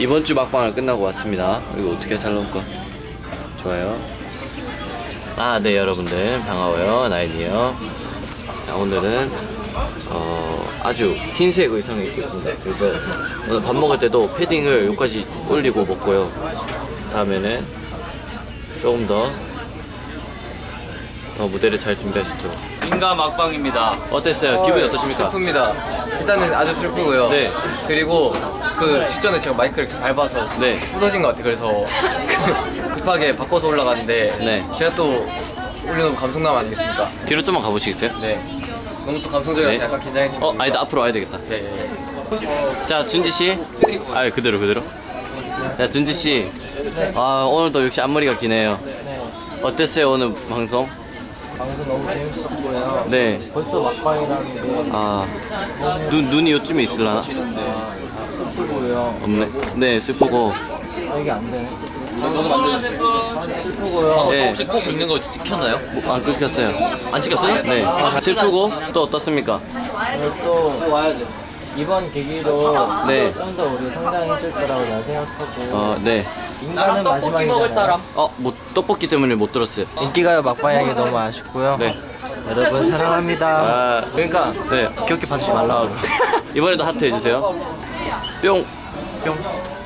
이번 주 막방을 끝나고 왔습니다. 이거 어떻게 잘 나올까? 좋아요. 아, 네, 여러분들. 반가워요. 나인이에요. 자, 오늘은, 어, 아주 흰색 의상을 입고 있습니다. 그래서 오늘 밥 먹을 때도 패딩을 여기까지 올리고 먹고요. 다음에는 조금 더, 더 무대를 잘 준비하시죠. 인가 막방입니다. 어땠어요? 기분이 어떠십니까? 슬픕니다. 일단은 아주 슬프고요. 네. 그리고 그 직전에 제가 마이크를 이렇게 밟아서 네. 부서진 것 같아요. 그래서 그 급하게 바꿔서 올라갔는데 네. 제가 또 올려놓은 감성남 아니겠습니까? 뒤로 좀만 가보시겠어요? 네. 너무 또 감성적이라서 네. 약간 긴장했지만. 어, 아니다. 앞으로 와야 되겠다. 네. 자, 준지 씨. 아, 그대로 그대로. 자, 준지 씨. 아, 오늘도 역시 앞머리가 기네요. 어땠어요 오늘 방송? 방송 너무 재밌었고요. 네. 벌써 막방이라는 게 아, 눈 눈이 요쯤에 있을라나? 슬프고요. 없네. 네, 슬프고. 아, 이게 안 되네. 슬프고요. 네. 혹시 꼭 있는 거 찍혔나요? 뭐, 안 끊겼어요. 안 찍혔어요? 네. 슬프고 또 어떻습니까? 오늘 또 이번 계기로 네. 좀더 우리 성장했을 거라고 난 생각하고 어, 네. 인간은 마지막이잖아요. 어, 뭐 떡볶이 때문에 못 들었어요. 인기가요 막방하기 너무 아쉽고요. 네. 여러분 사랑합니다. 아, 그러니까 네. 귀엽게 봐주지 말라고. 이번에도 하트 해주세요. 뿅. 뿅.